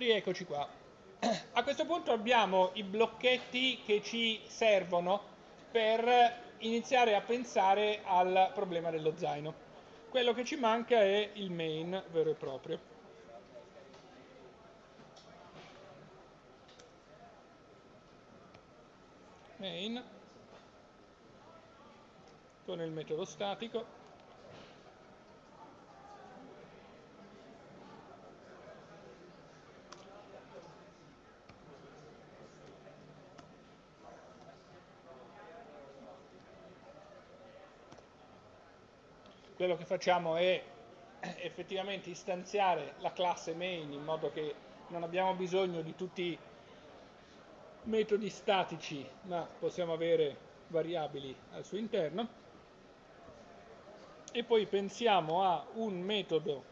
Rieccoci qua. A questo punto abbiamo i blocchetti che ci servono per iniziare a pensare al problema dello zaino. Quello che ci manca è il main vero e proprio. Main con il metodo statico quello che facciamo è effettivamente istanziare la classe main in modo che non abbiamo bisogno di tutti i metodi statici, ma possiamo avere variabili al suo interno. E poi pensiamo a un metodo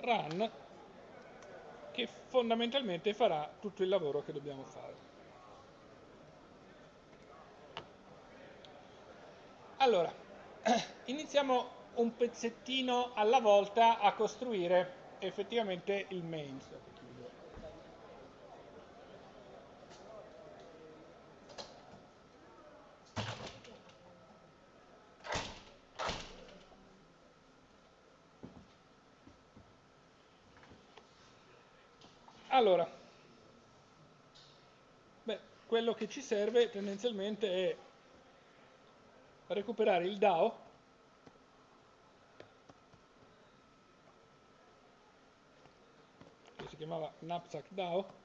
run che fondamentalmente farà tutto il lavoro che dobbiamo fare. Allora, iniziamo un pezzettino alla volta a costruire effettivamente il main. Allora, beh, quello che ci serve tendenzialmente è recuperare il DAO. Che si chiamava knapsack DAO.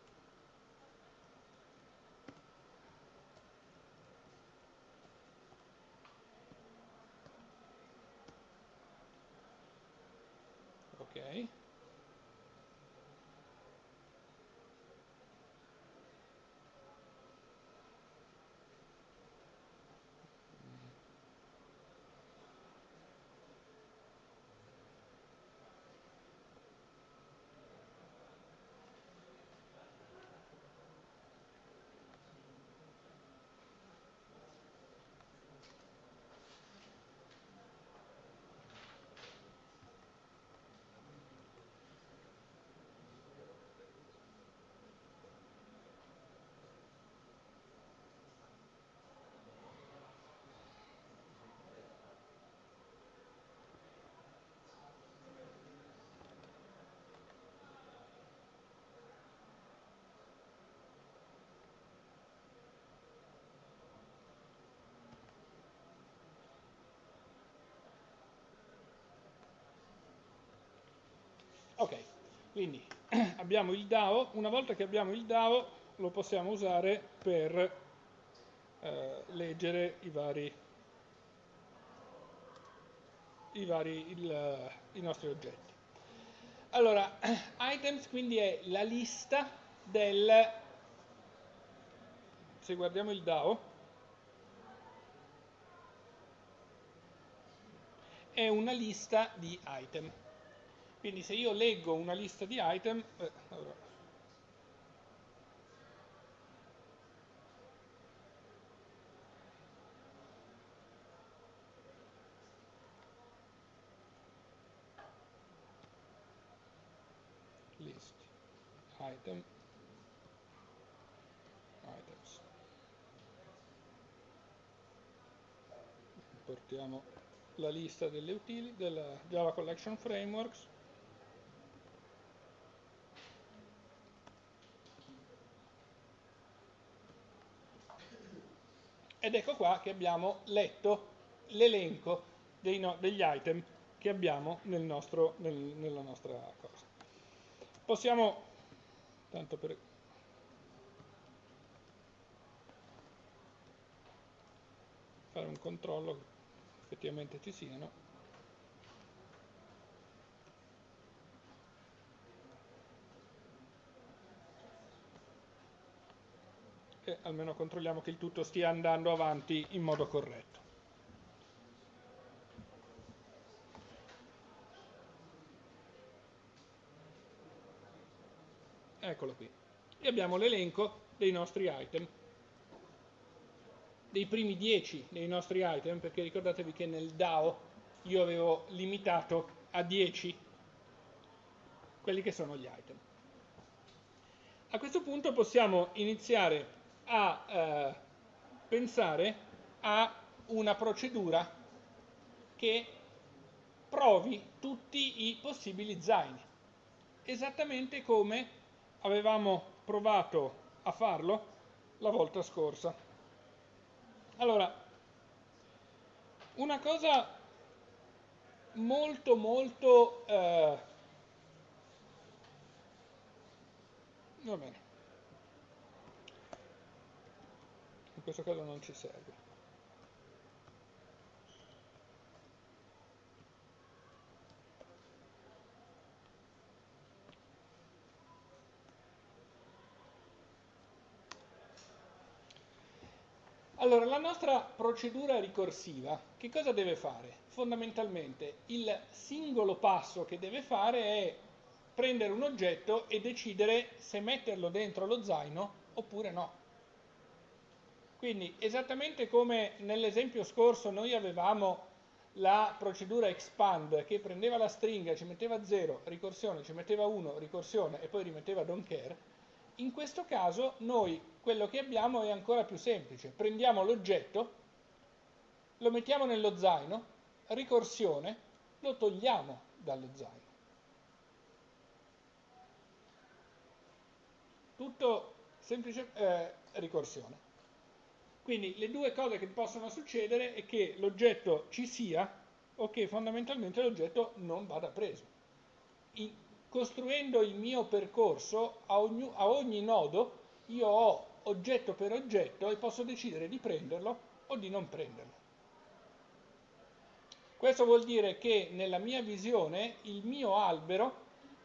Ok Ok, quindi abbiamo il DAO, una volta che abbiamo il DAO lo possiamo usare per eh, leggere i vari, i, vari il, i nostri oggetti. Allora, items quindi è la lista del, se guardiamo il DAO, è una lista di item. Quindi se io leggo una lista di item, eh, allora, list item items. Portiamo la lista delle utili della Java Collection Frameworks ed ecco qua che abbiamo letto l'elenco no, degli item che abbiamo nel nostro, nel, nella nostra cosa. Possiamo, tanto per fare un controllo effettivamente ci siano, e almeno controlliamo che il tutto stia andando avanti in modo corretto. Eccolo qui. E abbiamo l'elenco dei nostri item, dei primi 10 dei nostri item, perché ricordatevi che nel DAO io avevo limitato a 10 quelli che sono gli item. A questo punto possiamo iniziare a eh, pensare a una procedura che provi tutti i possibili zaini, esattamente come avevamo provato a farlo la volta scorsa. Allora, una cosa molto molto eh, Va bene. In questo caso non ci serve. Allora, la nostra procedura ricorsiva che cosa deve fare? Fondamentalmente il singolo passo che deve fare è prendere un oggetto e decidere se metterlo dentro lo zaino oppure no. Quindi esattamente come nell'esempio scorso noi avevamo la procedura expand che prendeva la stringa, ci metteva 0, ricorsione, ci metteva 1, ricorsione e poi rimetteva don't care, in questo caso noi quello che abbiamo è ancora più semplice. Prendiamo l'oggetto, lo mettiamo nello zaino, ricorsione, lo togliamo dallo zaino. tutto semplice eh, ricorsione. Quindi le due cose che possono succedere è che l'oggetto ci sia o che fondamentalmente l'oggetto non vada preso. In, costruendo il mio percorso a ogni, a ogni nodo io ho oggetto per oggetto e posso decidere di prenderlo o di non prenderlo. Questo vuol dire che nella mia visione il mio albero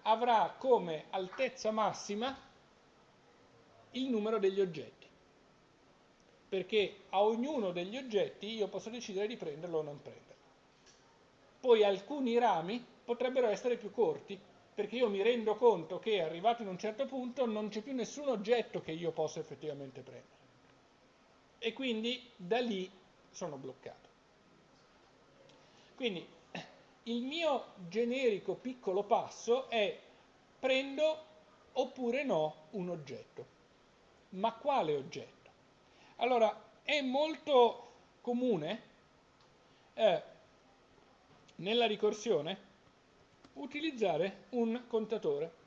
avrà come altezza massima il numero degli oggetti, perché a ognuno degli oggetti io posso decidere di prenderlo o non prenderlo. Poi alcuni rami potrebbero essere più corti, perché io mi rendo conto che arrivato in un certo punto non c'è più nessun oggetto che io possa effettivamente prendere. E quindi da lì sono bloccato. Quindi il mio generico piccolo passo è prendo oppure no un oggetto. Ma quale oggetto? Allora, è molto comune eh, nella ricorsione utilizzare un contatore.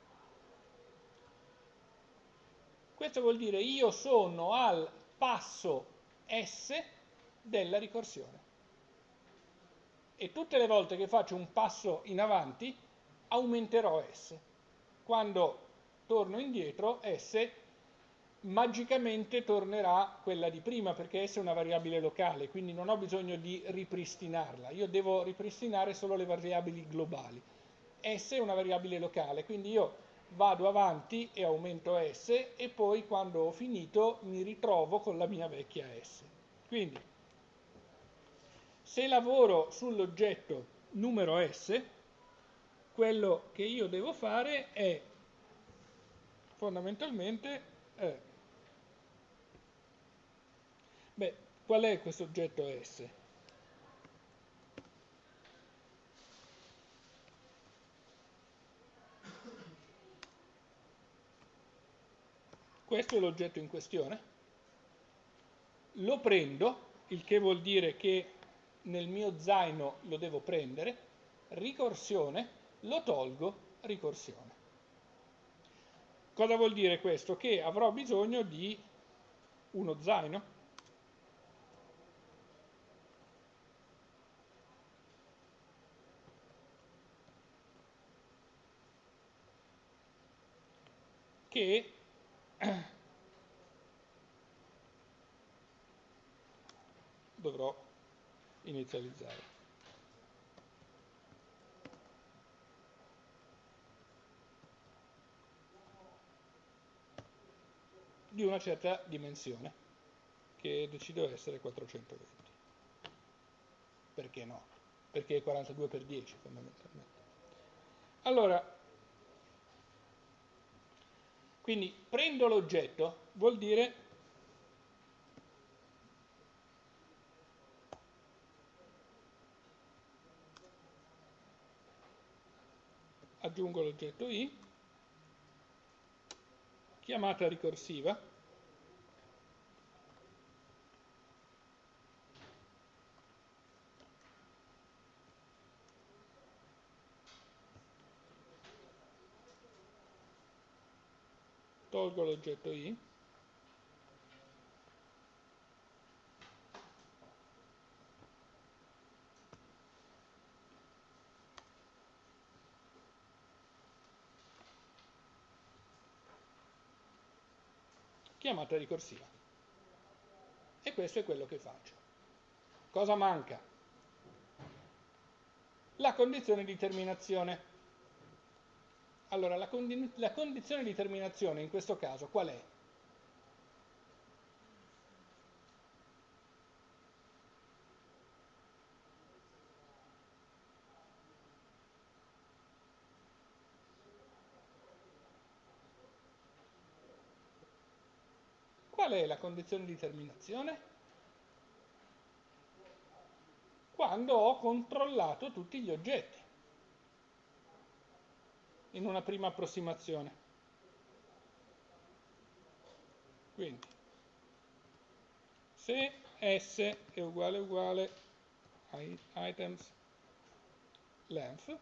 Questo vuol dire io sono al passo S della ricorsione. E tutte le volte che faccio un passo in avanti aumenterò S. Quando torno indietro S magicamente tornerà quella di prima perché essa è una variabile locale, quindi non ho bisogno di ripristinarla, io devo ripristinare solo le variabili globali. S è una variabile locale, quindi io vado avanti e aumento S e poi quando ho finito mi ritrovo con la mia vecchia S. Quindi se lavoro sull'oggetto numero S, quello che io devo fare è fondamentalmente eh, Beh, qual è questo oggetto S? Questo è l'oggetto in questione. Lo prendo, il che vuol dire che nel mio zaino lo devo prendere, ricorsione, lo tolgo, ricorsione. Cosa vuol dire questo? Che avrò bisogno di uno zaino che dovrò inizializzare. di una certa dimensione che decido essere 420 perché no? perché è 42 per 10 fondamentalmente allora quindi prendo l'oggetto vuol dire aggiungo l'oggetto i, chiamata ricorsiva, tolgo l'oggetto i, chiamata ricorsiva. E questo è quello che faccio. Cosa manca? La condizione di terminazione. Allora, la, condi la condizione di terminazione in questo caso qual è? Qual è la condizione di terminazione? Quando ho controllato tutti gli oggetti in una prima approssimazione. Quindi, se S è uguale uguale a items length,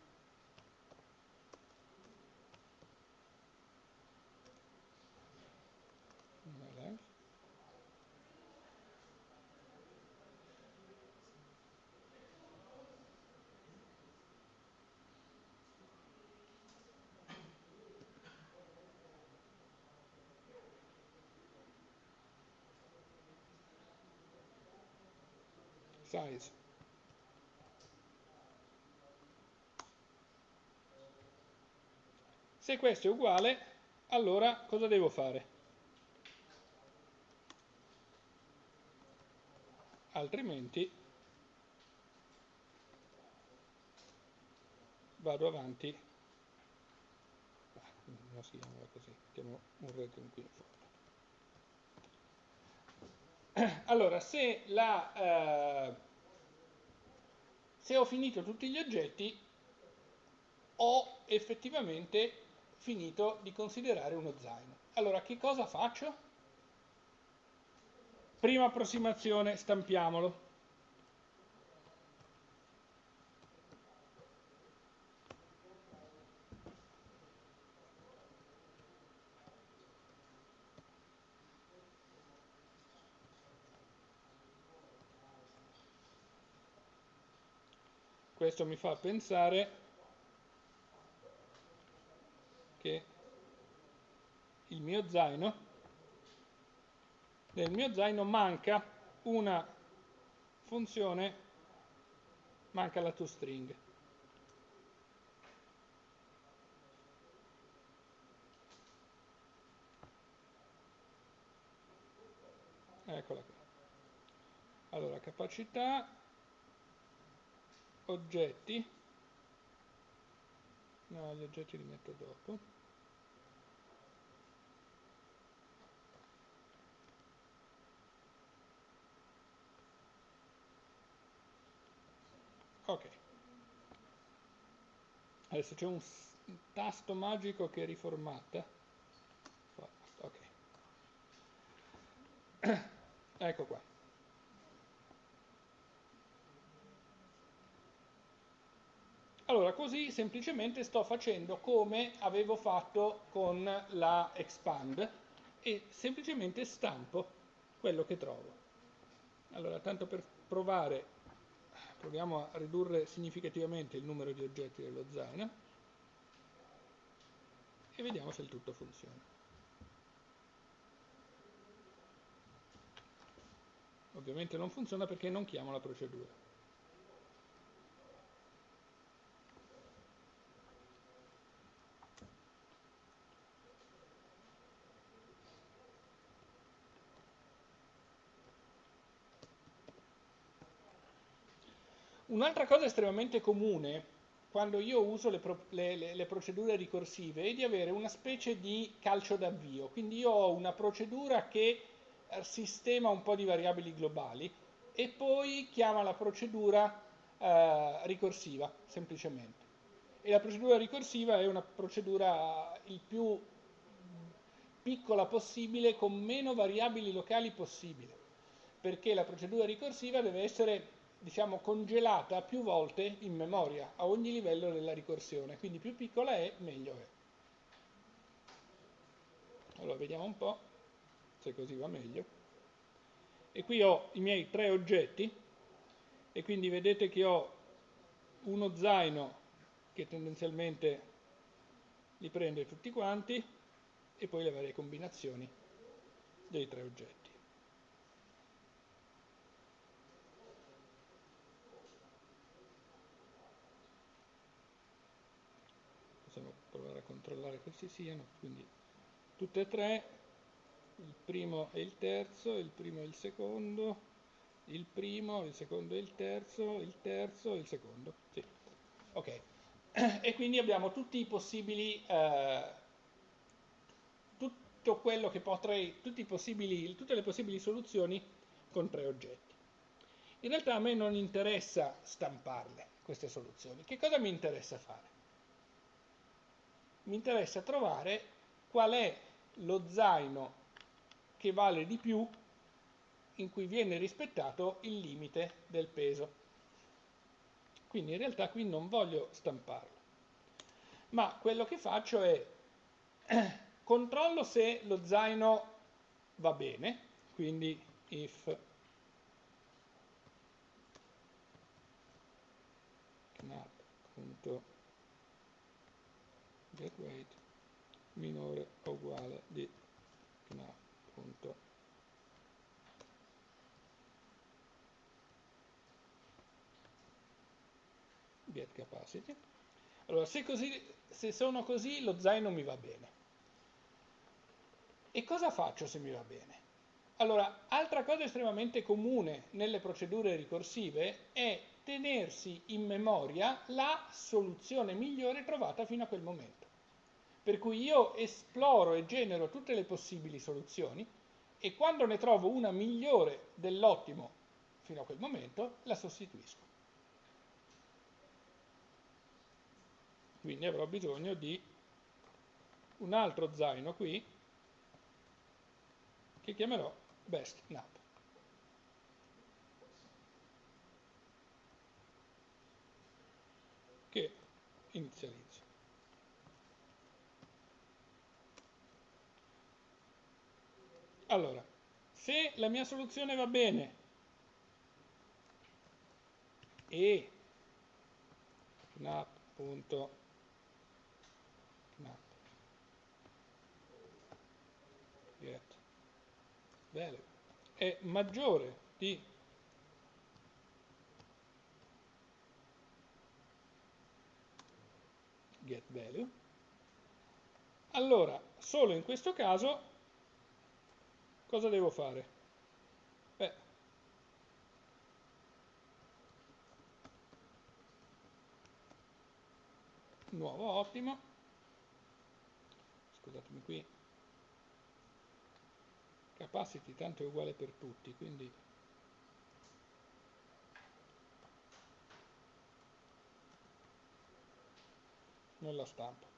size. Se questo è uguale, allora cosa devo fare? Altrimenti vado avanti, non si chiama così, mettiamo un rating qui in fondo. Allora, se la... Eh, se ho finito tutti gli oggetti, ho effettivamente finito di considerare uno zaino. Allora, che cosa faccio? Prima approssimazione, stampiamolo. Questo mi fa pensare che il mio zaino, nel mio zaino manca una funzione, manca la toString. Eccola qua. Allora, capacità oggetti. No gli oggetti li metto dopo. Ok. Adesso c'è un tasto magico che riformata ok. Ecco qua Allora, così semplicemente sto facendo come avevo fatto con la expand e semplicemente stampo quello che trovo. Allora, tanto per provare, proviamo a ridurre significativamente il numero di oggetti dello zaino e vediamo se il tutto funziona. Ovviamente non funziona perché non chiamo la procedura. Un'altra cosa estremamente comune quando io uso le, pro, le, le, le, procedure ricorsive è di avere una specie di calcio d'avvio, quindi io ho una procedura che eh, sistema un po' di variabili globali e poi chiama la procedura eh, ricorsiva, semplicemente. E la procedura ricorsiva è una procedura il più piccola possibile con meno variabili locali possibile, perché la procedura ricorsiva deve essere diciamo, congelata più volte in memoria a ogni livello della ricorsione, quindi più piccola è, meglio è. Allora vediamo un po' se così va meglio. E qui ho i miei tre oggetti e quindi vedete che ho uno zaino che tendenzialmente li prende tutti quanti e poi le varie combinazioni dei tre oggetti. Possiamo provare a controllare ci siano, quindi tutte e tre, il primo e il terzo, il primo e il secondo, il primo, il secondo e il terzo, il terzo e il secondo. Sì. Ok. E quindi abbiamo tutti i possibili, eh, tutto quello che potrei, tutte le possibili soluzioni con tre oggetti. In realtà a me non interessa stamparle queste soluzioni. Che cosa mi interessa fare? Mi interessa trovare qual è lo zaino che vale di più in cui viene rispettato il limite del peso. Quindi in realtà qui non voglio stamparlo, ma quello che faccio è controllo se lo zaino va bene, quindi if knap.getWeight minore o uguale di knap.getWeight get capacity. Allora, se, così, se sono così, lo zaino mi va bene. E cosa faccio se mi va bene? Allora, altra cosa estremamente comune nelle procedure ricorsive è tenersi in memoria la soluzione migliore trovata fino a quel momento. Per cui io esploro e genero tutte le possibili soluzioni e quando ne trovo una migliore dell'ottimo fino a quel momento, la sostituisco. quindi avrò bisogno di un altro zaino qui che chiamerò best nap che inizializzo allora se la mia soluzione va bene e nap.nap value è maggiore di get value, allora solo in questo caso cosa devo fare? Beh, nuovo ottimo, scusatemi qui, capacity tanto è uguale per tutti, quindi non la stampo.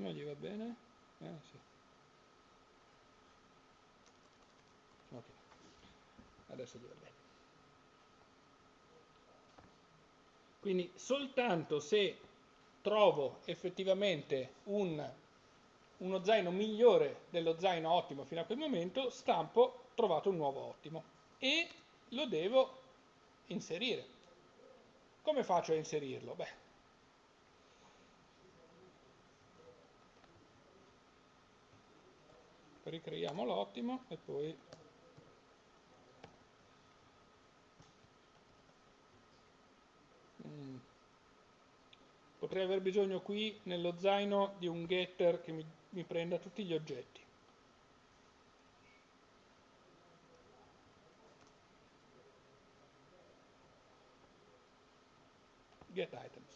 Non gli va bene? Eh, sì. ok adesso gli va bene quindi soltanto se trovo effettivamente un, uno zaino migliore dello zaino ottimo fino a quel momento stampo trovato un nuovo ottimo e lo devo inserire come faccio a inserirlo? Beh, ricreiamo l'ottimo e poi Mm. Potrei aver bisogno qui nello zaino di un getter che mi, mi prenda tutti gli oggetti. get items.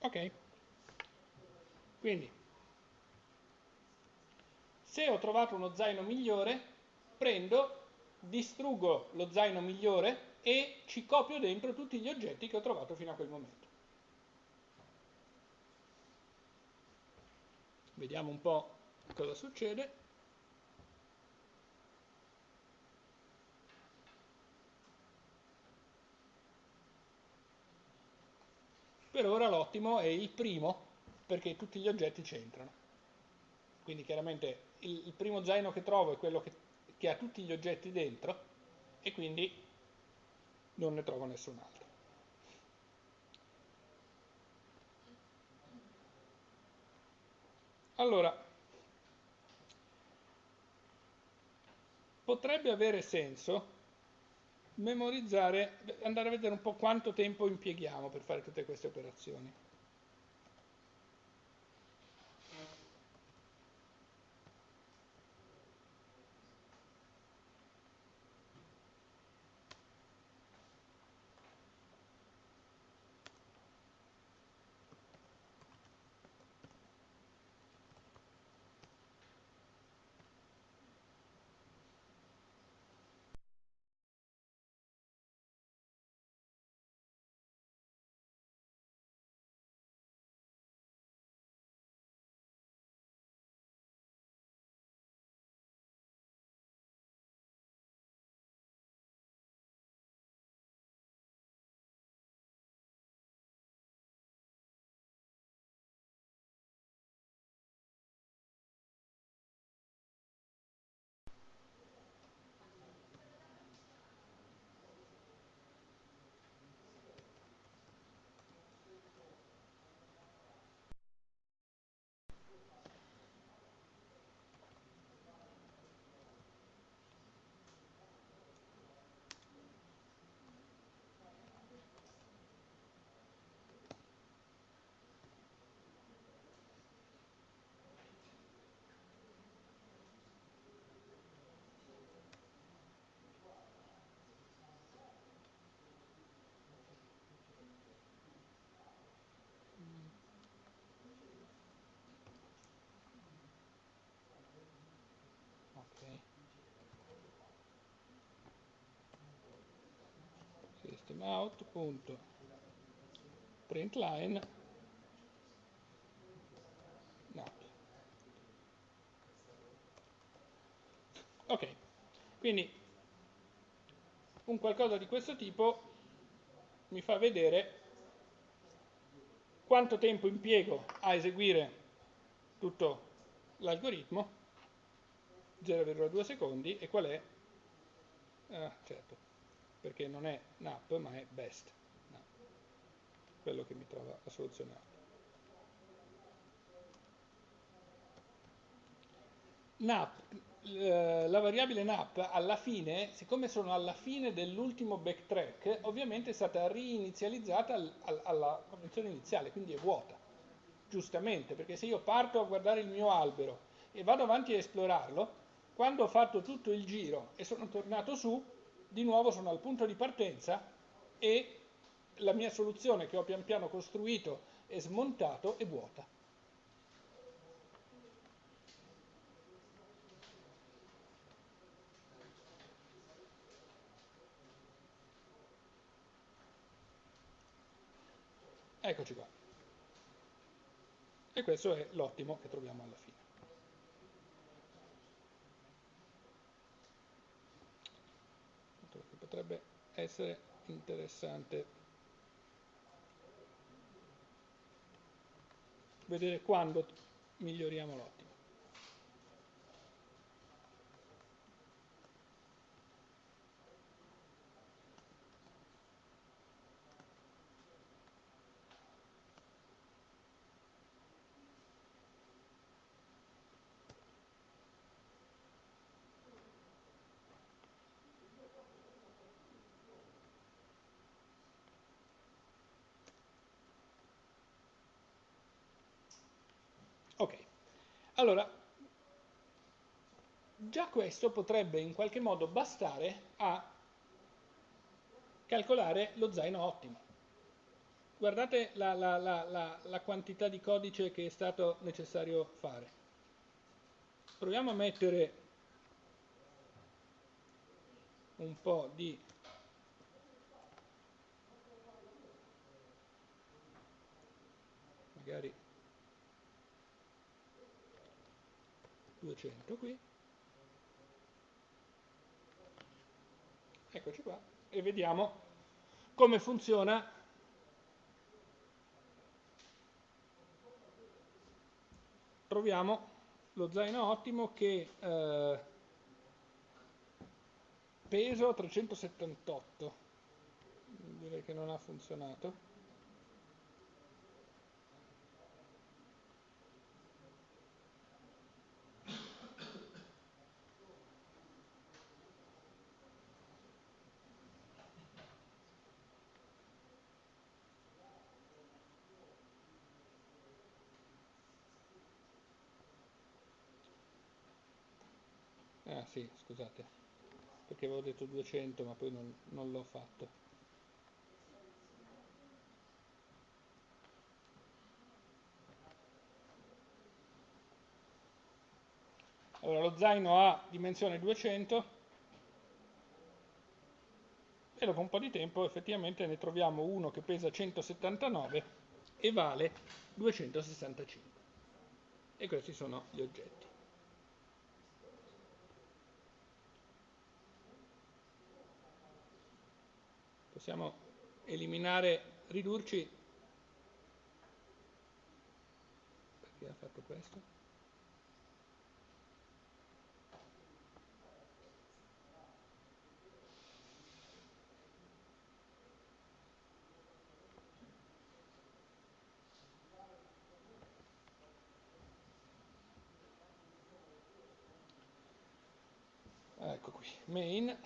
Ok. Quindi se ho trovato uno zaino migliore prendo distruggo lo zaino migliore e ci copio dentro tutti gli oggetti che ho trovato fino a quel momento. Vediamo un po' cosa succede Per ora l'ottimo è il primo, perché tutti gli oggetti c'entrano. Quindi chiaramente il, il, primo zaino che trovo è quello che, che ha tutti gli oggetti dentro e quindi non ne trovo nessun altro. Allora, potrebbe avere senso memorizzare, andare a vedere un po' quanto tempo impieghiamo per fare tutte queste operazioni. System out punto. Println no. ok quindi un qualcosa di questo tipo mi fa vedere quanto tempo impiego a eseguire tutto l'algoritmo. 0,2 secondi e qual è? Ah, certo perché non è NAP ma è BEST, NAP, quello che mi trova A. NAP, eh, la variabile NAP alla fine, siccome sono alla fine dell'ultimo backtrack, ovviamente è stata rinizializzata al, al, alla condizione iniziale, quindi è vuota, giustamente, perché se io parto a guardare il mio albero e vado avanti a esplorarlo, quando ho fatto tutto il giro e sono tornato su, di nuovo sono al punto di partenza e la mia soluzione che ho pian piano costruito e smontato è vuota. Eccoci qua. E questo è l'ottimo che troviamo alla fine. Potrebbe essere interessante vedere quando miglioriamo l'ottimo. Allora, già questo potrebbe in qualche modo bastare a calcolare lo zaino ottimo. Guardate la, la, la, la, quantità di codice che è stato necessario fare. Proviamo a mettere un po' di magari 200 qui. Eccoci qua e vediamo come funziona. Troviamo lo zaino ottimo che eh, peso 378 direi che non ha funzionato Ah sì, scusate, perché avevo detto 200 ma poi non, non l'ho fatto. Allora lo zaino ha dimensione 200 e dopo un po' di tempo effettivamente ne troviamo uno che pesa 179 e vale 265. E questi sono gli oggetti. Possiamo eliminare, ridurci, perché ha fatto questo? Ecco qui, main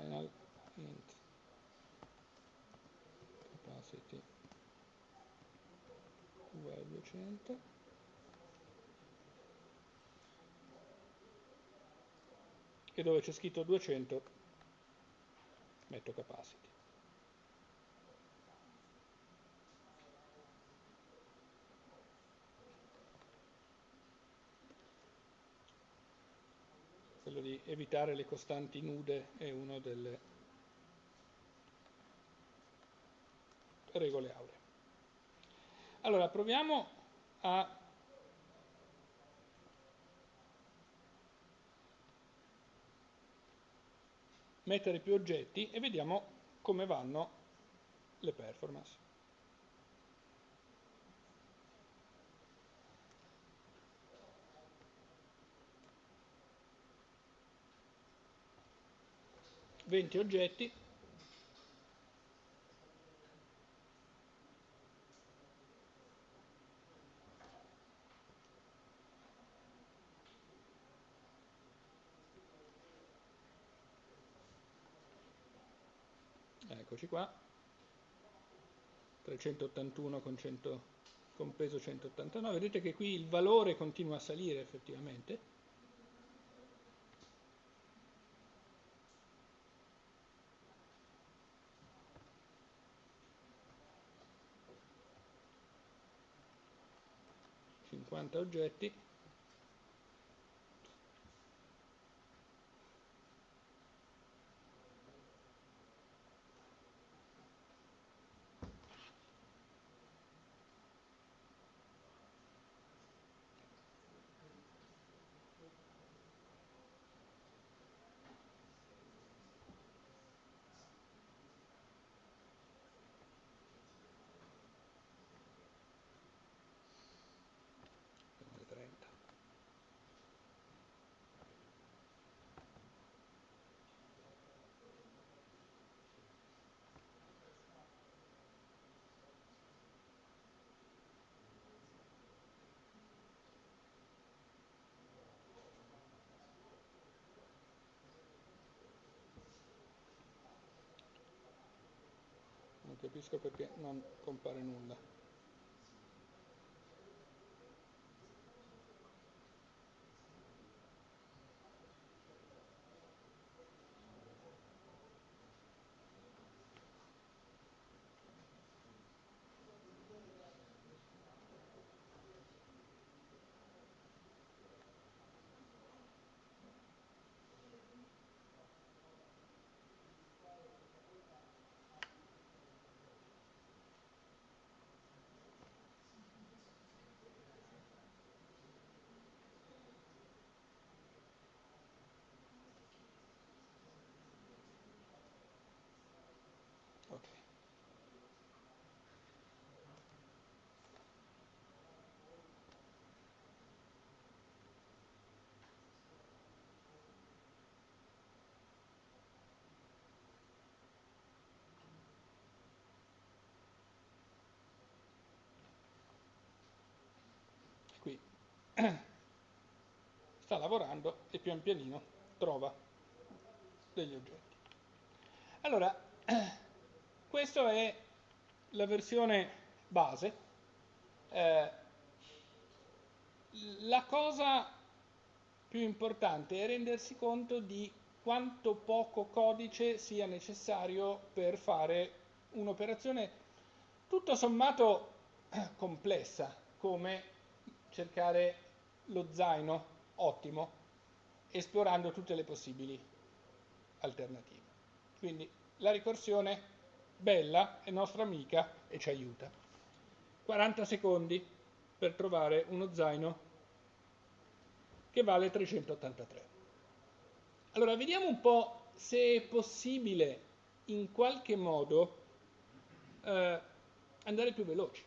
final int. Capacity. Uguale 200 e dove c'è scritto 200 metto capacity quello di evitare le costanti nude è una delle regole auree. Allora, proviamo a mettere più oggetti e vediamo come vanno le performance. 20 oggetti. Eccoci qua. 381 con, 100, con peso 189 vedete che qui il valore continua a salire effettivamente oggetti capisco perché non compare nulla sta lavorando e pian pianino trova degli oggetti. Allora, questa è la versione base. Eh, la cosa più importante è rendersi conto di quanto poco codice sia necessario per fare un'operazione tutto sommato complessa, come cercare lo zaino ottimo, esplorando tutte le possibili alternative. Quindi la ricorsione bella è nostra amica e ci aiuta. 40 secondi per trovare uno zaino che vale 383. Allora, vediamo un po' se è possibile in qualche modo eh, andare più veloci.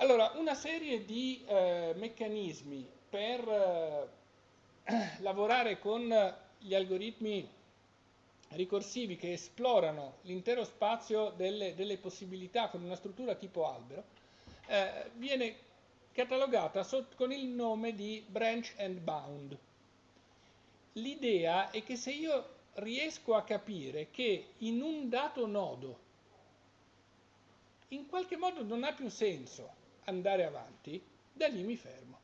Allora, una serie di eh, meccanismi per eh, lavorare con gli algoritmi ricorsivi che esplorano l'intero spazio delle, delle, possibilità con una struttura tipo albero, eh, viene catalogata sotto, con il nome di branch and bound. L'idea è che se io riesco a capire che in un dato nodo in qualche modo non ha più senso andare avanti, da lì mi fermo.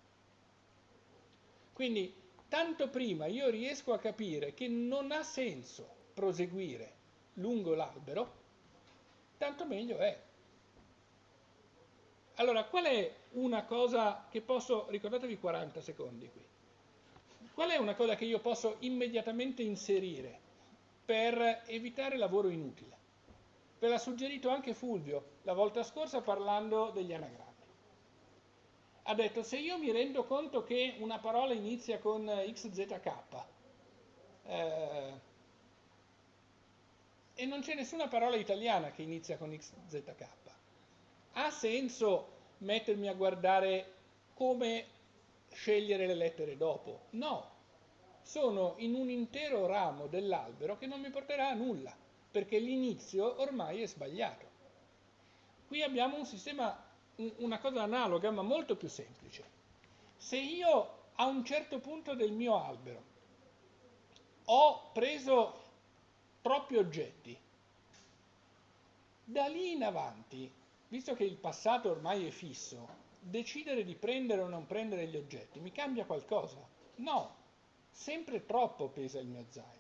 Quindi tanto prima io riesco a capire che non ha senso proseguire lungo l'albero, tanto meglio è. Allora, qual è una cosa che posso, ricordatevi 40 secondi qui, qual è una cosa che io posso immediatamente inserire per evitare lavoro inutile? Ve l'ha suggerito anche Fulvio la volta scorsa parlando degli anagrammi. Ha detto se io mi rendo conto che una parola inizia con XZK eh, e non c'è nessuna parola italiana che inizia con XZK, ha senso mettermi a guardare come scegliere le lettere dopo? No, sono in un intero ramo dell'albero che non mi porterà a nulla perché l'inizio ormai è sbagliato. Qui abbiamo un sistema, una cosa analoga ma molto più semplice. Se io a un certo punto del mio albero ho preso troppi oggetti, da lì in avanti, visto che il passato ormai è fisso, decidere di prendere o non prendere gli oggetti mi cambia qualcosa? No, sempre troppo pesa il mio zaino.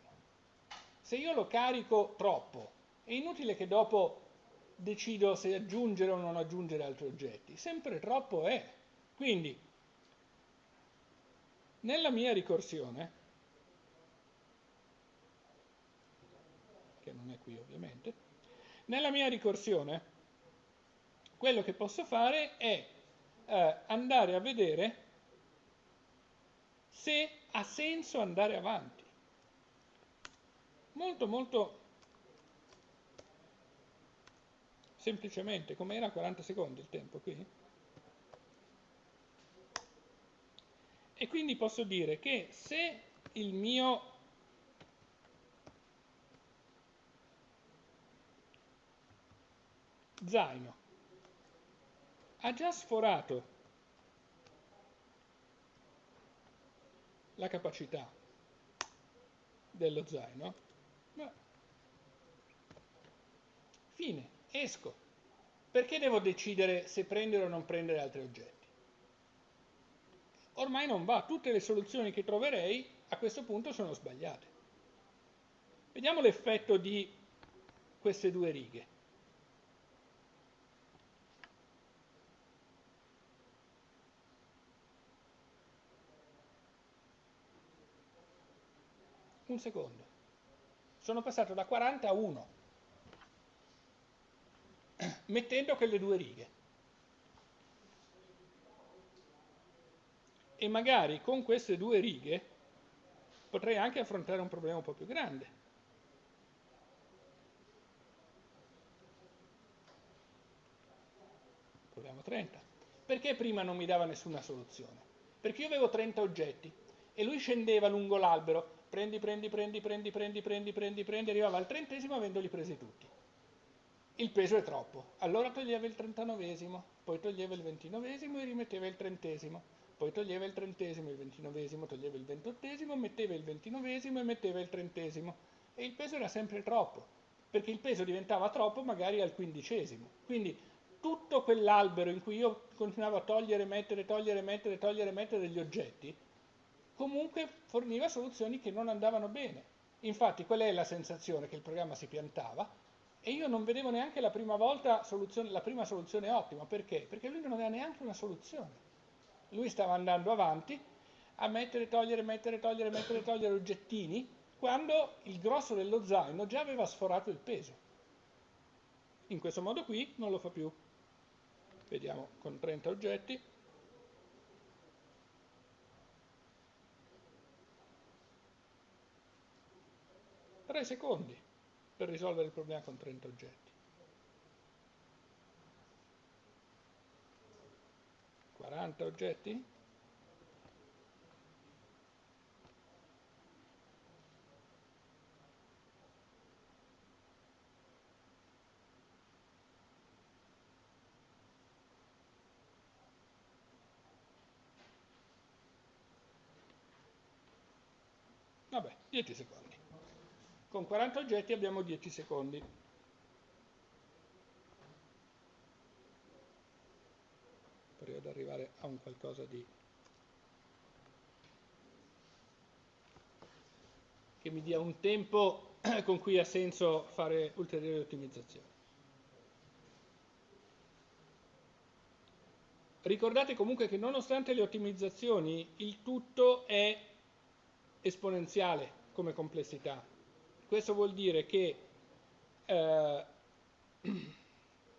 Se io lo carico troppo, è inutile che dopo decido se aggiungere o non aggiungere altri oggetti, sempre troppo è. Quindi, nella mia ricorsione, che non è qui ovviamente, nella mia ricorsione, quello che posso fare è eh, andare a vedere se ha senso andare avanti molto molto semplicemente, come era 40 secondi il tempo qui, e quindi posso dire che se il mio zaino ha già sforato la capacità dello zaino, Fine, esco. Perché devo decidere se prendere o non prendere altri oggetti? Ormai non va, tutte le soluzioni che troverei a questo punto sono sbagliate. Vediamo l'effetto di queste due righe. Un secondo. Sono passato da 40 a 1 mettendo quelle due righe. E magari con queste due righe potrei anche affrontare un problema un po' più grande. Proviamo 30. Perché prima non mi dava nessuna soluzione? Perché io avevo 30 oggetti e lui scendeva lungo l'albero, prendi, prendi, prendi, prendi, prendi, prendi, prendi, prendi, arrivava al trentesimo avendoli presi tutti. Il peso è troppo. Allora toglieva il 39esimo, poi toglieva il 29esimo e rimetteva il trentesimo, poi toglieva il trentesimo, il ventinovesimo, toglieva il ventottesimo, metteva il ventinovesimo e metteva il trentesimo. E il peso era sempre troppo, perché il peso diventava troppo magari al quindicesimo. Quindi tutto quell'albero in cui io continuavo a togliere, mettere, togliere, mettere, togliere, mettere degli oggetti, comunque forniva soluzioni che non andavano bene. Infatti qual è la sensazione? Che il programma si piantava e io non vedevo neanche la prima volta la prima soluzione ottima. Perché? Perché lui non aveva neanche una soluzione. Lui stava andando avanti a mettere, togliere, mettere, togliere, mettere, togliere oggettini quando il grosso dello zaino già aveva sforato il peso. In questo modo qui non lo fa più. Vediamo con 30 oggetti. Tre secondi per risolvere il problema con 30 oggetti. 40 oggetti? Vabbè, 10 secondi. Con 40 oggetti abbiamo 10 secondi. Per ad arrivare a un qualcosa di... che mi dia un tempo con cui ha senso fare ulteriori ottimizzazioni. Ricordate comunque che nonostante le ottimizzazioni, il tutto è esponenziale come complessità. Questo vuol dire che eh,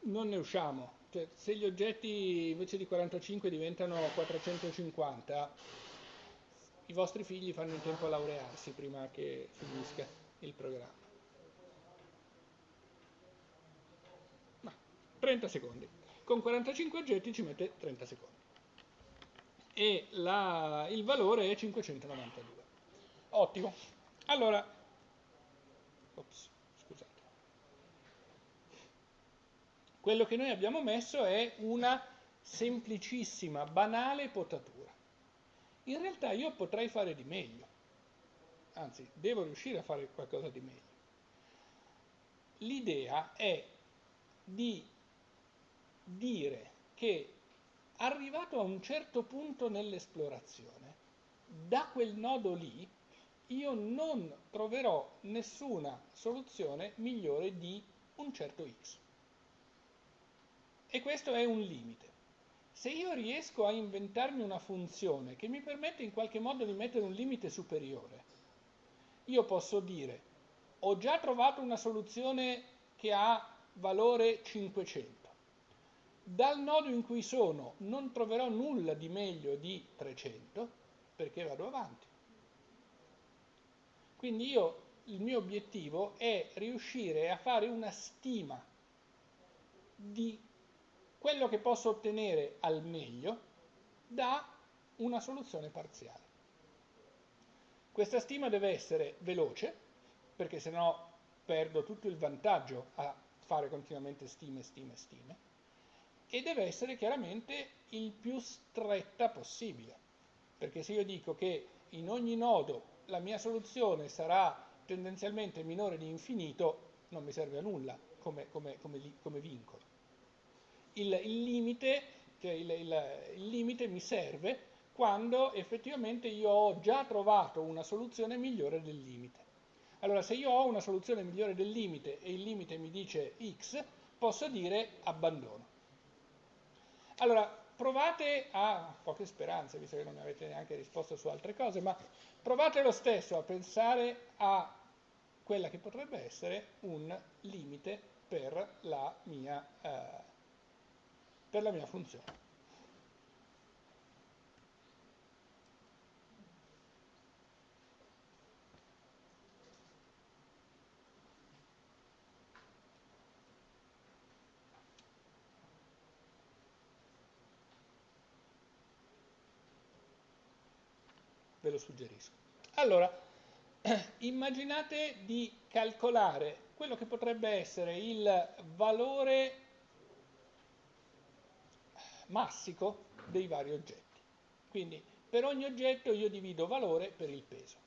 non ne usciamo. Cioè, se gli oggetti invece di 45 diventano 450, i vostri figli fanno in tempo a laurearsi prima che finisca il programma. Ma 30 secondi. Con 45 oggetti ci mette 30 secondi. E la, il valore è 592. Ottimo. Allora, ops, scusate. Quello che noi abbiamo messo è una semplicissima, banale potatura. In realtà io potrei fare di meglio, anzi devo riuscire a fare qualcosa di meglio. L'idea è di dire che arrivato a un certo punto nell'esplorazione, da quel nodo lì io non troverò nessuna soluzione migliore di un certo x. E questo è un limite. Se io riesco a inventarmi una funzione che mi permette in qualche modo di mettere un limite superiore, io posso dire ho già trovato una soluzione che ha valore 500. Dal nodo in cui sono non troverò nulla di meglio di 300 perché vado avanti. Quindi io, il mio obiettivo è riuscire a fare una stima di quello che posso ottenere al meglio da una soluzione parziale. Questa stima deve essere veloce, perché sennò perdo tutto il vantaggio a fare continuamente stime, stime, stime, e deve essere chiaramente il più stretta possibile, perché se io dico che in ogni nodo la mia soluzione sarà tendenzialmente minore di infinito, non mi serve a nulla come, come, come, come vincolo. Il, il, limite, cioè il, il, limite mi serve quando effettivamente io ho già trovato una soluzione migliore del limite. Allora, se io ho una soluzione migliore del limite e il limite mi dice x, posso dire abbandono. Allora, provate a, poche speranze, visto che non mi avete neanche risposto su altre cose, ma provate lo stesso a pensare a quella che potrebbe essere un limite per la mia, eh, per la mia funzione. Ve lo suggerisco. Allora, immaginate di calcolare quello che potrebbe essere il valore massico dei vari oggetti. Quindi per ogni oggetto io divido valore per il peso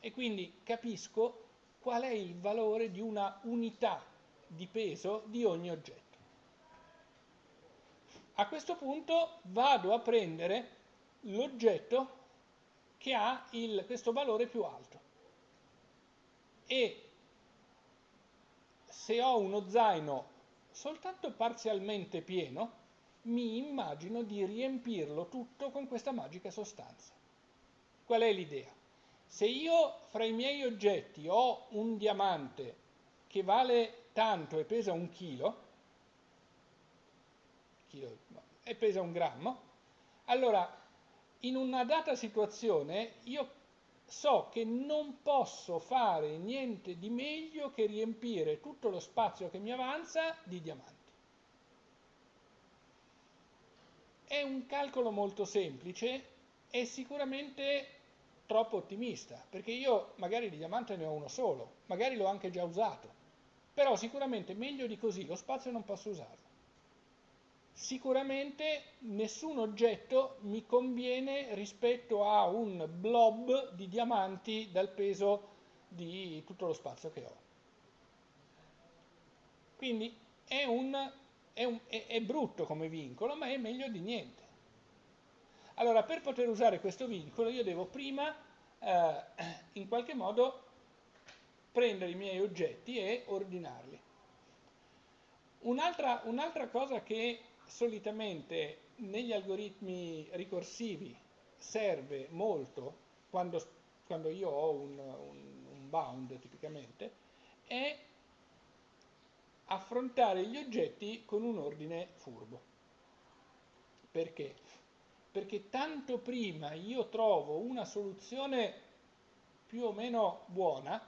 e quindi capisco qual è il valore di una unità di peso di ogni oggetto. A questo punto vado a prendere l'oggetto che ha il, questo valore più alto e se ho uno zaino soltanto parzialmente pieno, mi immagino di riempirlo tutto con questa magica sostanza. Qual è l'idea? Se io fra i miei oggetti ho un diamante che vale tanto e pesa un chilo, chilo e pesa un grammo, allora in una data situazione io so che non posso fare niente di meglio che riempire tutto lo spazio che mi avanza di diamanti. È un calcolo molto semplice e sicuramente troppo ottimista, perché io magari di diamante ne ho uno solo, magari l'ho anche già usato, però sicuramente meglio di così lo spazio non posso usarlo. Sicuramente nessun oggetto mi conviene rispetto a un blob di diamanti dal peso di tutto lo spazio che ho. Quindi è un è, un, è, è brutto come vincolo, ma è meglio di niente. Allora, per poter usare questo vincolo io devo prima, eh, in qualche modo, prendere i miei oggetti e ordinarli. Un'altra, un'altra cosa che solitamente negli algoritmi ricorsivi serve molto quando, quando io ho un, un, un bound tipicamente è affrontare gli oggetti con un ordine furbo. Perché? Perché tanto prima io trovo una soluzione più o meno buona,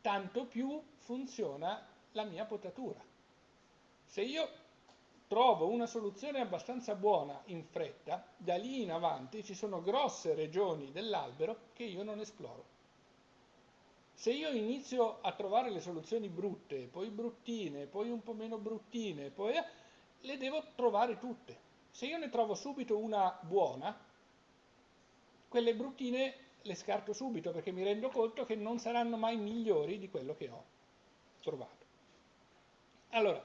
tanto più funziona la mia potatura. Se io trovo una soluzione abbastanza buona in fretta, da lì in avanti ci sono grosse regioni dell'albero che io non esploro. Se io inizio a trovare le soluzioni brutte, poi bruttine, poi un po' meno bruttine, poi le devo trovare tutte. Se io ne trovo subito una buona, quelle bruttine le scarto subito perché mi rendo conto che non saranno mai migliori di quello che ho trovato. Allora,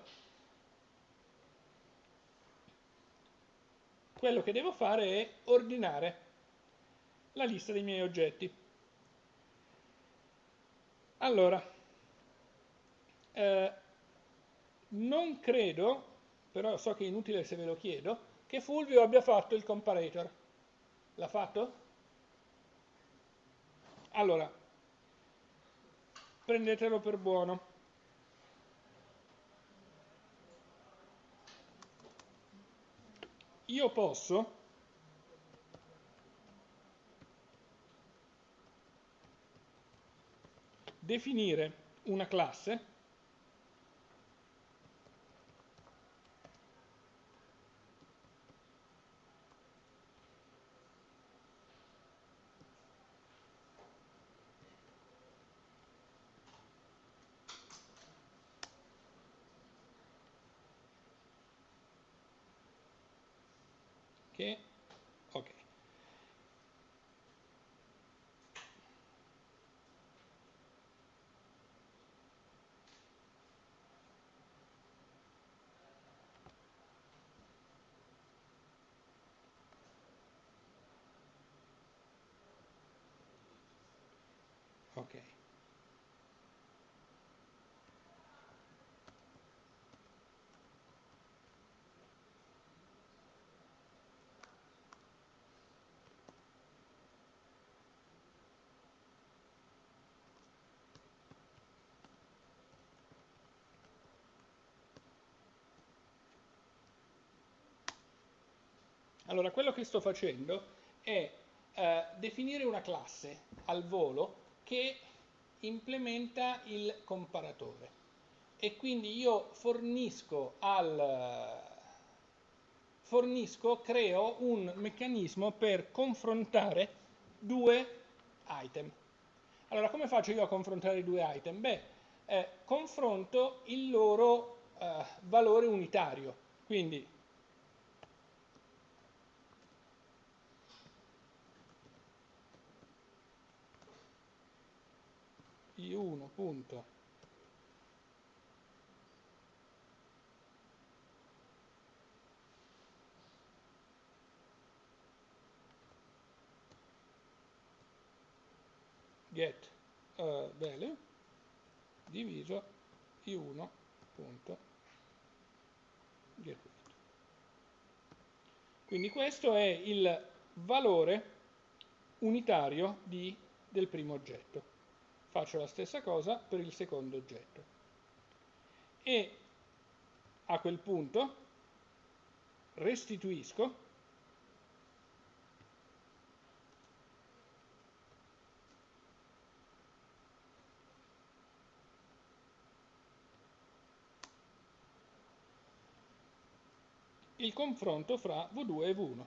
quello che devo fare è ordinare la lista dei miei oggetti. Allora, eh, non credo, però so che è inutile se ve lo chiedo, che Fulvio abbia fatto il comparator. L'ha fatto? Allora, prendetelo per buono. Io posso? Definire una classe che ok Ok. Allora, quello che sto facendo è eh, definire una classe al volo che implementa il comparatore e quindi io fornisco al fornisco, creo un meccanismo per confrontare due item. Allora, come faccio io a confrontare i due item? Beh, eh, confronto il loro eh, valore unitario. Quindi i1 punto. Get. Uh, value diviso. I1 punto. Get. Weight. Quindi questo è il valore unitario di, del primo oggetto. Faccio la stessa cosa per il secondo oggetto. E a quel punto restituisco il confronto fra V2 e V1.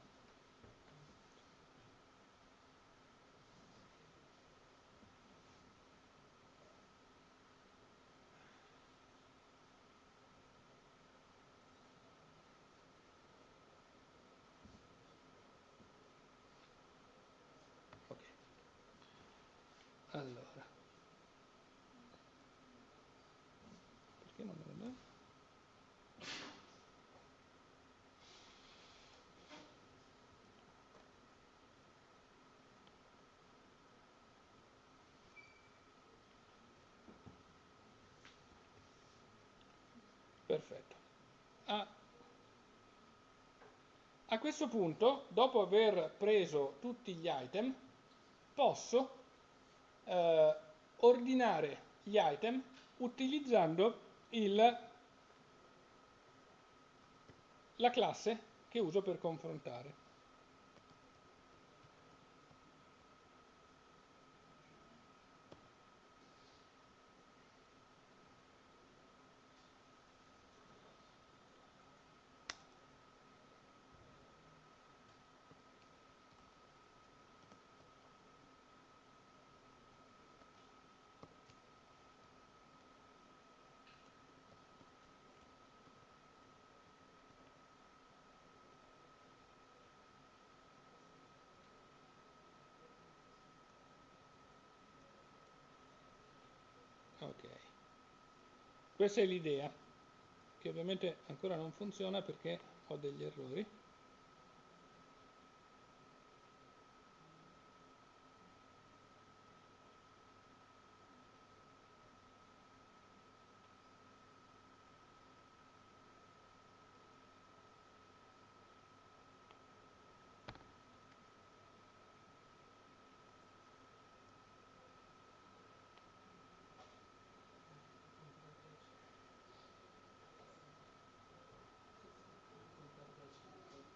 Allora, perché non me lo dà? Perfetto. A, a, questo punto, dopo aver preso tutti gli item, posso eh, ordinare gli item utilizzando il, la classe che uso per confrontare. Ok, questa è l'idea, che ovviamente ancora non funziona perché ho degli errori.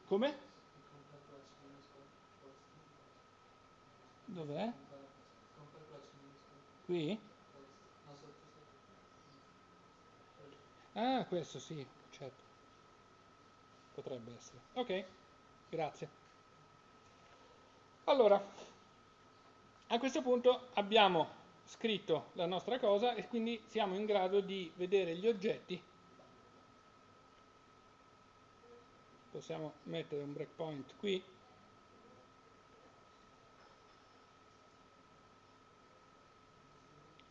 Come? Dov'è? Qui? Ah, questo sì, certo. Potrebbe essere. Ok, grazie. Allora, a questo punto abbiamo scritto la nostra cosa e quindi siamo in grado di vedere gli oggetti possiamo mettere un breakpoint qui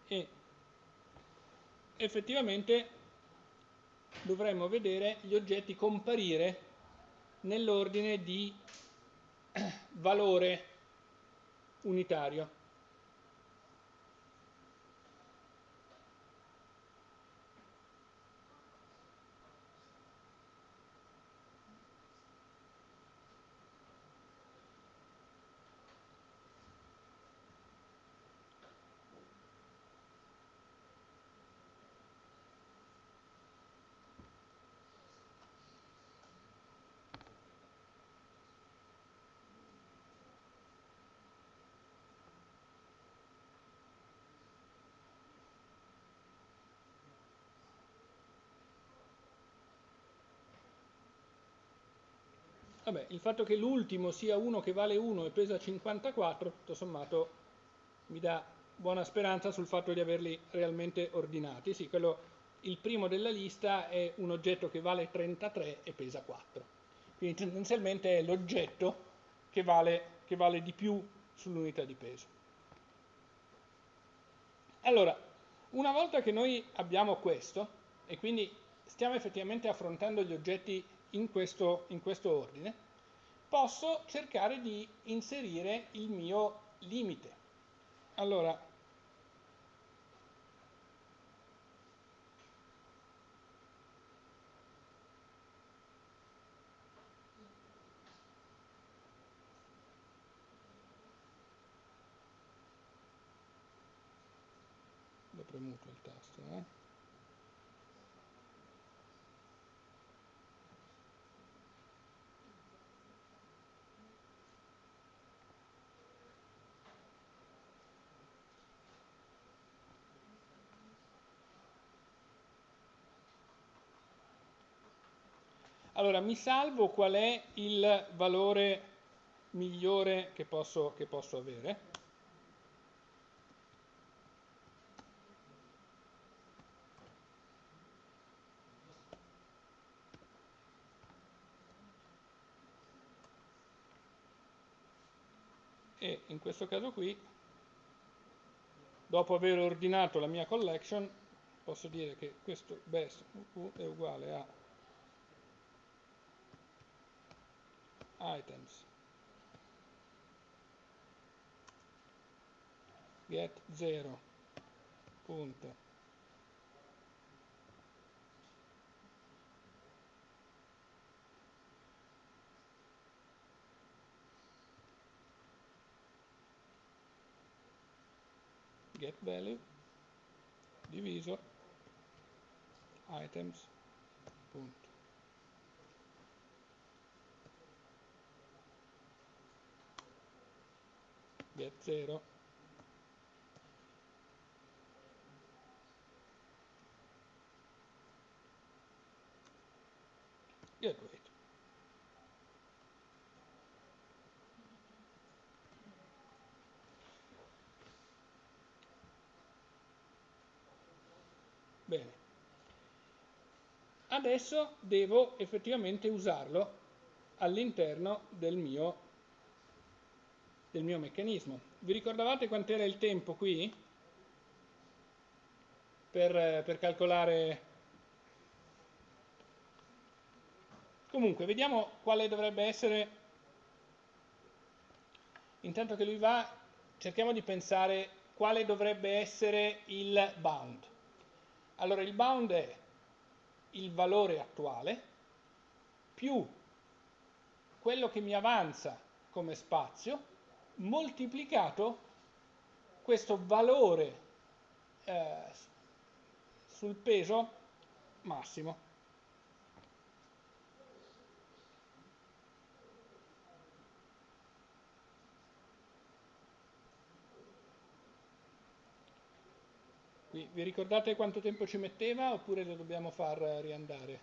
e effettivamente dovremmo vedere gli oggetti comparire nell'ordine di valore unitario. Vabbè, il fatto che l'ultimo sia uno che vale 1 e pesa 54, tutto sommato, mi dà buona speranza sul fatto di averli realmente ordinati. Sì, quello, il primo della lista è un oggetto che vale 33 e pesa 4. Quindi tendenzialmente è l'oggetto che vale, che vale di più sull'unità di peso. Allora, una volta che noi abbiamo questo, e quindi stiamo effettivamente affrontando gli oggetti in questo, in questo ordine, posso cercare di inserire il mio limite. Allora, l'ho premuto il tasto, eh? Allora, mi salvo qual è il valore migliore che posso, che posso avere. E in questo caso qui, dopo aver ordinato la mia collection, posso dire che questo best è uguale a items. Get 0 punto. Get value. Diviso. Items. Punto get 0 get weight bene. Adesso devo effettivamente usarlo all'interno del mio del mio meccanismo. Vi ricordavate quant'era il tempo qui? Per, per calcolare... Comunque, vediamo quale dovrebbe essere... Intanto che lui va, cerchiamo di pensare quale dovrebbe essere il bound. Allora, il bound è il valore attuale più quello che mi avanza come spazio moltiplicato questo valore eh, sul peso massimo. Vi ricordate quanto tempo ci metteva oppure lo dobbiamo far riandare?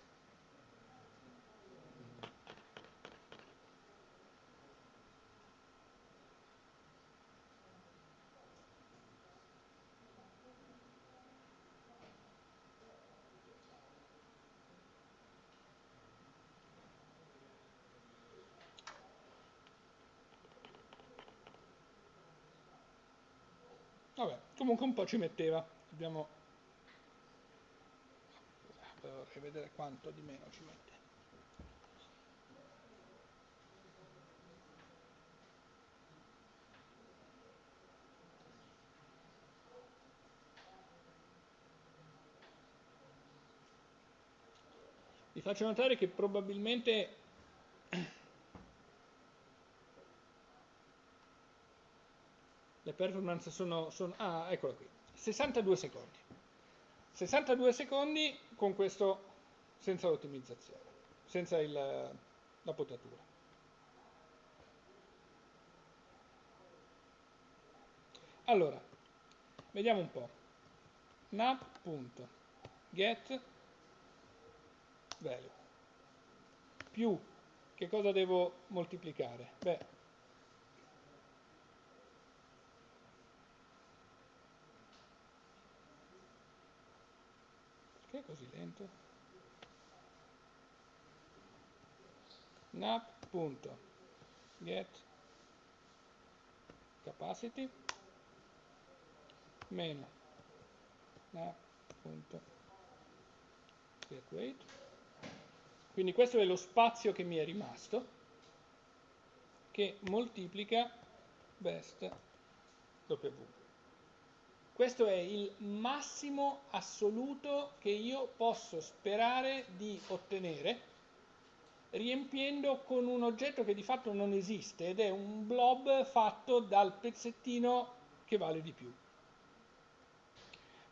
Vabbè, comunque un po' ci metteva. Dobbiamo vorrei vedere quanto di meno ci mette. Vi faccio notare che probabilmente le performance sono, sono, ah eccola qui. 62 secondi. 62 secondi con questo senza l'ottimizzazione senza il, la potatura. Allora vediamo un po' nap.get value. Più che cosa devo moltiplicare? beh Che è così lento? nap.get capacity. Meno. Nap.get weight quindi questo è lo spazio che mi è rimasto che moltiplica best w questo è il massimo assoluto che io posso sperare di ottenere riempiendo con un oggetto che di fatto non esiste ed è un blob fatto dal pezzettino che vale di più.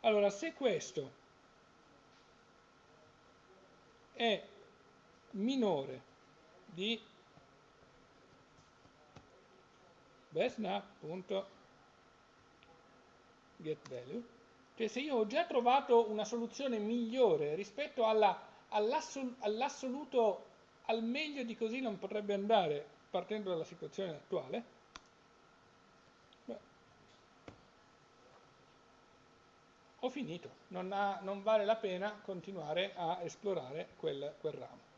Allora, se questo è minore di bestNap.getValue, cioè se io ho già trovato una soluzione migliore rispetto all'assoluto al meglio di così non potrebbe andare partendo dalla situazione attuale. Beh, ho finito, non, ha, non, vale la pena continuare a esplorare quel, quel ramo.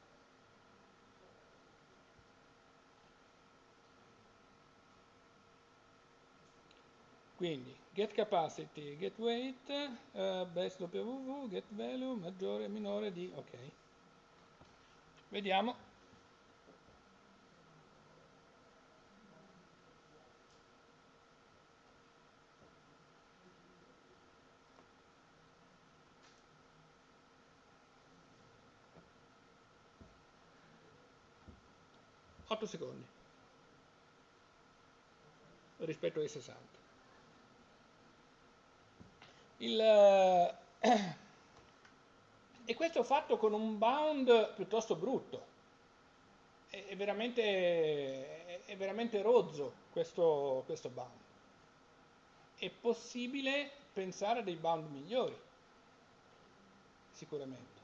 Quindi get capacity, get weight, uh, best wv, get value, maggiore, minore di, ok. Vediamo. Otto secondi rispetto ai 60. Il, e questo fatto con un bound piuttosto brutto. È, è, veramente, è veramente, rozzo questo, questo bound. È possibile pensare a dei bound migliori, sicuramente.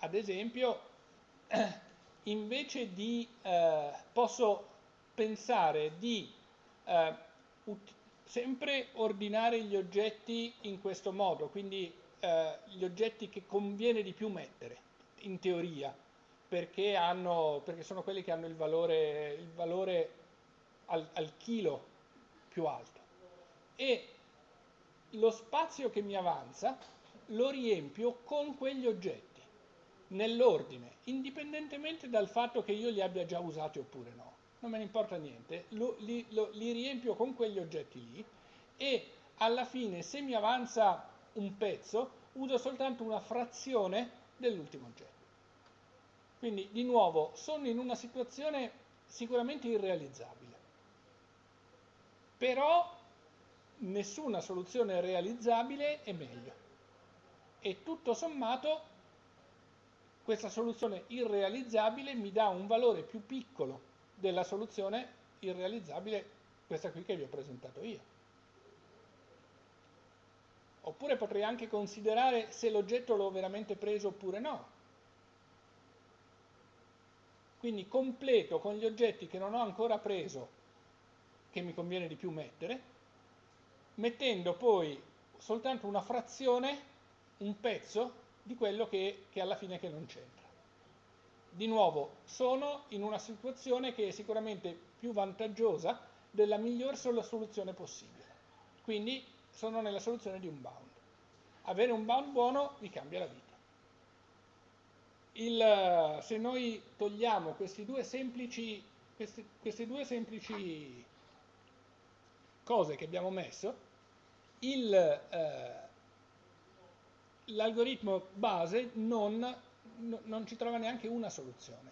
Ad esempio, invece di, eh, posso pensare di eh, sempre ordinare gli oggetti in questo modo, quindi eh, gli oggetti che conviene di più mettere, in teoria, perché, hanno, perché sono quelli che hanno il valore, il valore al, al chilo più alto. E lo spazio che mi avanza lo riempio con quegli oggetti, nell'ordine, indipendentemente dal fatto che io li abbia già usati oppure no non me ne importa niente, lo, li, lo, li riempio con quegli oggetti lì e alla fine se mi avanza un pezzo uso soltanto una frazione dell'ultimo oggetto. Quindi di nuovo sono in una situazione sicuramente irrealizzabile, però nessuna soluzione realizzabile è meglio. E tutto sommato questa soluzione irrealizzabile mi dà un valore più piccolo della soluzione irrealizzabile, questa qui che vi ho presentato io. Oppure potrei anche considerare se l'oggetto l'ho veramente preso oppure no. Quindi completo con gli oggetti che non ho ancora preso, che mi conviene di più mettere, mettendo poi soltanto una frazione, un pezzo di quello che, che alla fine che non c'entra di nuovo sono in una situazione che è sicuramente più vantaggiosa della miglior soluzione possibile. Quindi sono nella soluzione di un bound. Avere un bound buono vi cambia la vita. Il, se noi togliamo questi due semplici, queste, queste due semplici cose che abbiamo messo, eh, l'algoritmo base non no, non ci trova neanche una soluzione,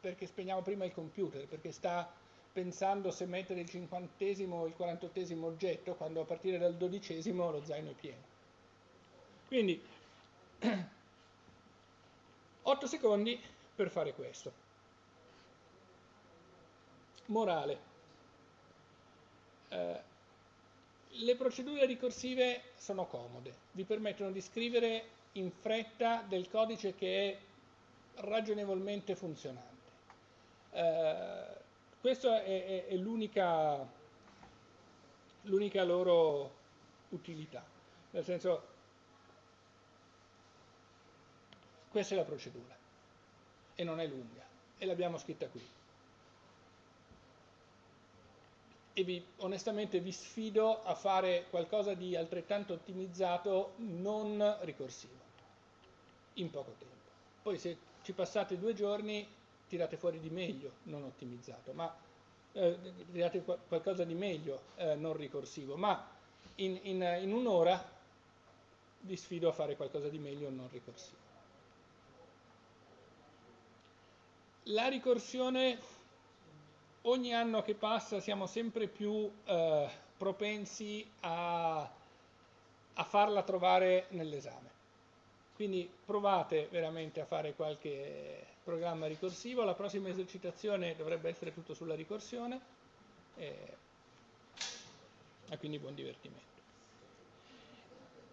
perché spegniamo prima il computer, perché sta pensando se mettere il cinquantesimo o il quarantottesimo oggetto, quando a partire dal dodicesimo lo zaino è pieno. Quindi 8 secondi per fare questo. Morale. Eh, le procedure ricorsive sono comode, vi permettono di scrivere in fretta del codice che è ragionevolmente funzionante. Eh, questa è, è, è l'unica loro utilità. Nel senso, questa è la procedura e non è lunga e l'abbiamo scritta qui. E vi, onestamente vi sfido a fare qualcosa di altrettanto ottimizzato non ricorsivo in poco tempo. Poi se ci passate due giorni tirate fuori di meglio non ottimizzato, ma eh, tirate qualcosa di meglio eh, non ricorsivo, ma in, in, in un'ora vi sfido a fare qualcosa di meglio non ricorsivo. La ricorsione, ogni anno che passa siamo sempre più eh, propensi a, a farla trovare nell'esame. Quindi provate veramente a fare qualche programma ricorsivo, la prossima esercitazione dovrebbe essere tutto sulla ricorsione e, e quindi buon divertimento.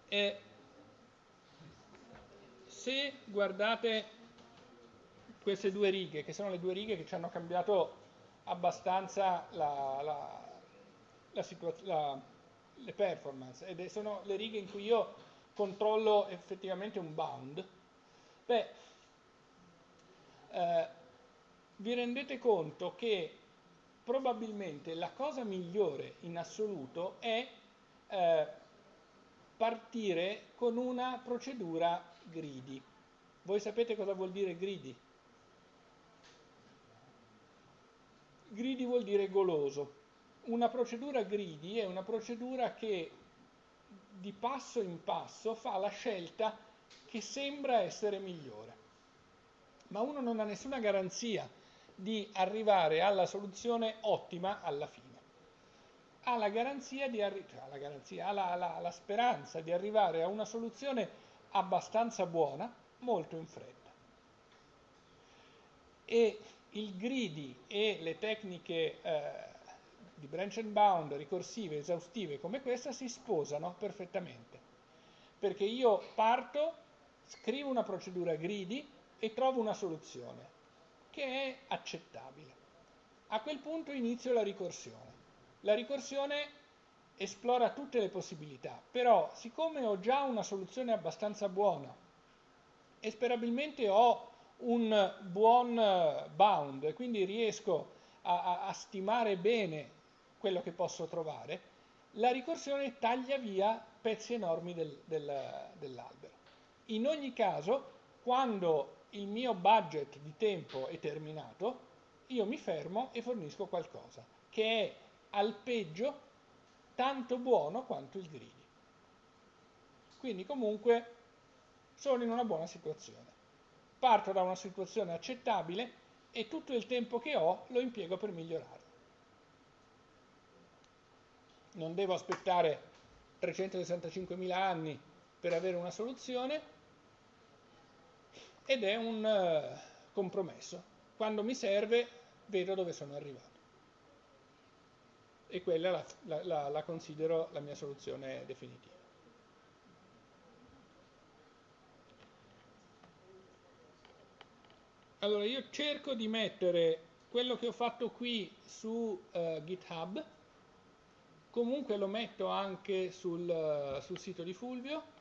E se guardate queste due righe, che sono le due righe che ci hanno cambiato abbastanza la, la, la, le performance, ed sono le righe in cui io controllo effettivamente un bound, beh, eh, vi rendete conto che probabilmente la cosa migliore in assoluto è eh, partire con una procedura greedy. Voi sapete cosa vuol dire greedy? Greedy vuol dire goloso. Una procedura greedy è una procedura che di passo in passo fa la scelta che sembra essere migliore. Ma uno non ha nessuna garanzia di arrivare alla soluzione ottima alla fine. Ha la garanzia di arri- cioè, la, garanzia, ha la, la, la speranza di arrivare a una soluzione abbastanza buona molto in fretta. E il greedy e le tecniche eh, di branch and bound ricorsive, esaustive come questa si sposano perfettamente. Perché io parto, scrivo una procedura greedy e trovo una soluzione che è accettabile. A quel punto inizio la ricorsione. La ricorsione esplora tutte le possibilità, però siccome ho già una soluzione abbastanza buona e sperabilmente ho un buon bound e quindi riesco a, a, a stimare bene quello che posso trovare, la ricorsione taglia via pezzi enormi del, del, dell'albero. In ogni caso, quando il mio budget di tempo è terminato, io mi fermo e fornisco qualcosa, che è al peggio tanto buono quanto il greedy. Quindi comunque sono in una buona situazione. Parto da una situazione accettabile e tutto il tempo che ho lo impiego per migliorare non devo aspettare 365.000 anni per avere una soluzione ed è un uh, compromesso. Quando mi serve vedo dove sono arrivato e quella la, la, la, la considero la mia soluzione definitiva. Allora io cerco di mettere quello che ho fatto qui su uh, GitHub comunque lo metto anche sul, sul sito di Fulvio.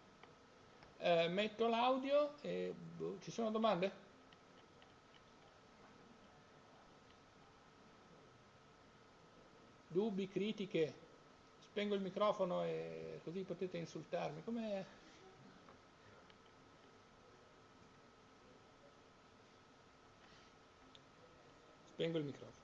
Eh, metto l'audio e boh, ci sono domande? dubbi, critiche? Spengo il microfono e così potete insultarmi. Come spengo il microfono